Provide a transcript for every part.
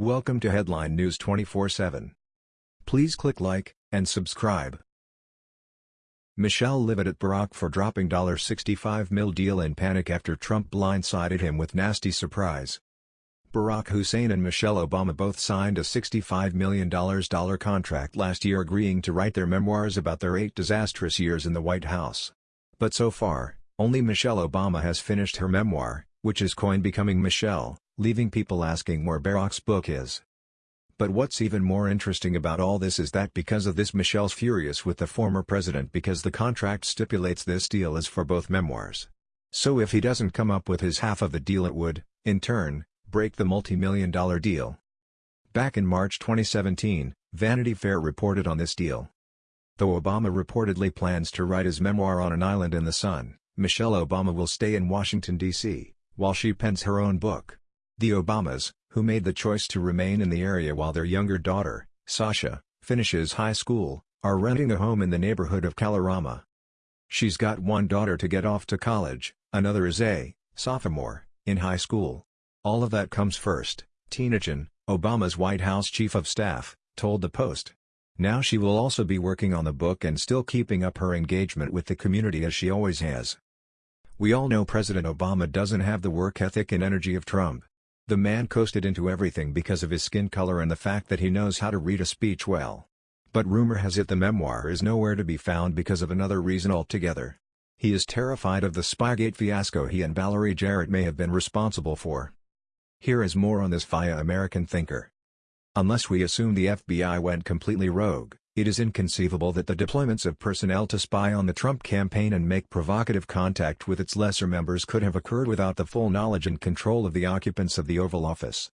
Welcome to Headline News 24/7. Please click like and subscribe. Michelle livid at Barack for dropping $65 mil deal in panic after Trump blindsided him with nasty surprise. Barack Hussein and Michelle Obama both signed a $65 million contract last year agreeing to write their memoirs about their eight disastrous years in the White House. But so far, only Michelle Obama has finished her memoir, which is coined Becoming Michelle, leaving people asking where Barack's book is. But what's even more interesting about all this is that because of this Michelle's furious with the former president because the contract stipulates this deal is for both memoirs. So if he doesn't come up with his half of the deal it would, in turn, break the multi-million dollar deal. Back in March 2017, Vanity Fair reported on this deal. Though Obama reportedly plans to write his memoir on an island in the sun, Michelle Obama will stay in Washington, D.C., while she pens her own book. The Obamas, who made the choice to remain in the area while their younger daughter, Sasha, finishes high school, are renting a home in the neighborhood of Kalorama. She's got one daughter to get off to college, another is a sophomore in high school. All of that comes first, Tina Tchen, Obama's White House chief of staff, told the Post. Now she will also be working on the book and still keeping up her engagement with the community as she always has. We all know President Obama doesn't have the work ethic and energy of Trump. The man coasted into everything because of his skin color and the fact that he knows how to read a speech well. But rumor has it the memoir is nowhere to be found because of another reason altogether. He is terrified of the Spygate fiasco he and Valerie Jarrett may have been responsible for. Here is more on this via American Thinker. Unless we assume the FBI went completely rogue, it is inconceivable that the deployments of personnel to spy on the Trump campaign and make provocative contact with its lesser members could have occurred without the full knowledge and control of the occupants of the Oval Office.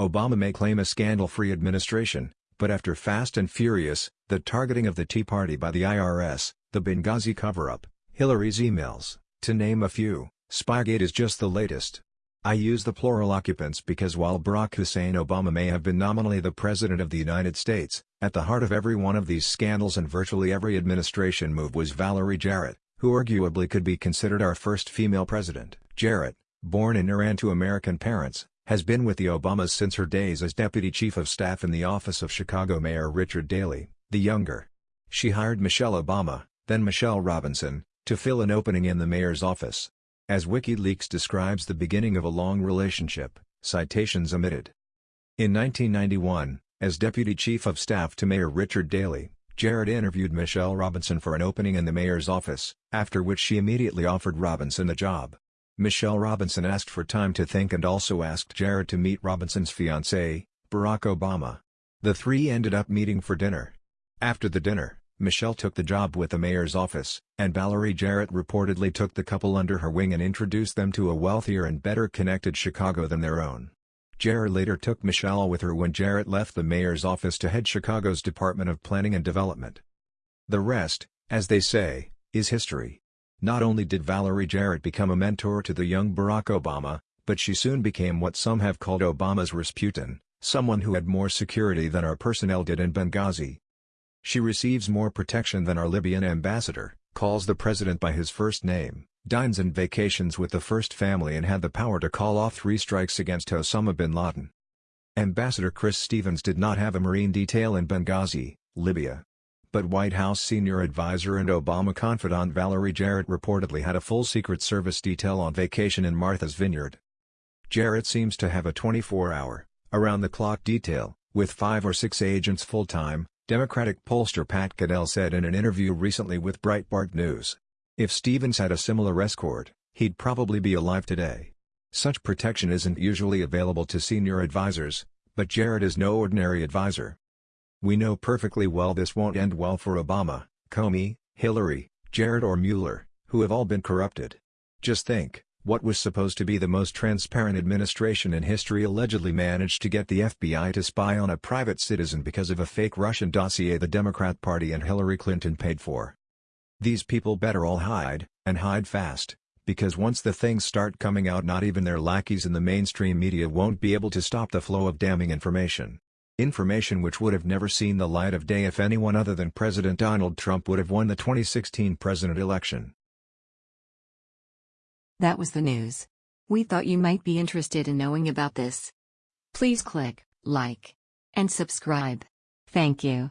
Obama may claim a scandal-free administration, but after Fast and Furious, the targeting of the Tea Party by the IRS, the Benghazi cover-up, Hillary's emails, to name a few, Spygate is just the latest. I use the plural occupants because while Barack Hussein Obama may have been nominally the President of the United States, at the heart of every one of these scandals and virtually every administration move was Valerie Jarrett, who arguably could be considered our first female president. Jarrett, born in Iran to American parents, has been with the Obamas since her days as Deputy Chief of Staff in the office of Chicago Mayor Richard Daley, the younger. She hired Michelle Obama, then Michelle Robinson, to fill an opening in the mayor's office. As WikiLeaks describes the beginning of a long relationship, citations omitted. In 1991, as Deputy Chief of Staff to Mayor Richard Daley, Jarrett interviewed Michelle Robinson for an opening in the mayor's office, after which she immediately offered Robinson the job. Michelle Robinson asked for time to think and also asked Jarrett to meet Robinson's fiancé, Barack Obama. The three ended up meeting for dinner. After the dinner, Michelle took the job with the mayor's office, and Valerie Jarrett reportedly took the couple under her wing and introduced them to a wealthier and better connected Chicago than their own. Jarrett later took Michelle with her when Jarrett left the mayor's office to head Chicago's Department of Planning and Development. The rest, as they say, is history. Not only did Valerie Jarrett become a mentor to the young Barack Obama, but she soon became what some have called Obama's Rasputin, someone who had more security than our personnel did in Benghazi. She receives more protection than our Libyan ambassador, calls the president by his first name, dines and vacations with the first family and had the power to call off three strikes against Osama bin Laden. Ambassador Chris Stevens did not have a marine detail in Benghazi, Libya. But White House senior advisor and Obama confidant Valerie Jarrett reportedly had a full Secret Service detail on vacation in Martha's Vineyard. Jarrett seems to have a 24-hour, around-the-clock detail, with five or six agents full-time, Democratic pollster Pat Caddell said in an interview recently with Breitbart News. If Stevens had a similar escort, he'd probably be alive today. Such protection isn't usually available to senior advisors, but Jarrett is no ordinary advisor. We know perfectly well this won't end well for Obama, Comey, Hillary, Jarrett or Mueller, who have all been corrupted. Just think, what was supposed to be the most transparent administration in history allegedly managed to get the FBI to spy on a private citizen because of a fake Russian dossier the Democrat Party and Hillary Clinton paid for. These people better all hide, and hide fast, because once the things start coming out not even their lackeys in the mainstream media won't be able to stop the flow of damning information. Information which would have never seen the light of day if anyone other than President Donald Trump would have won the 2016 president election. That was the news. We thought you might be interested in knowing about this. Please click like, and subscribe. Thank you.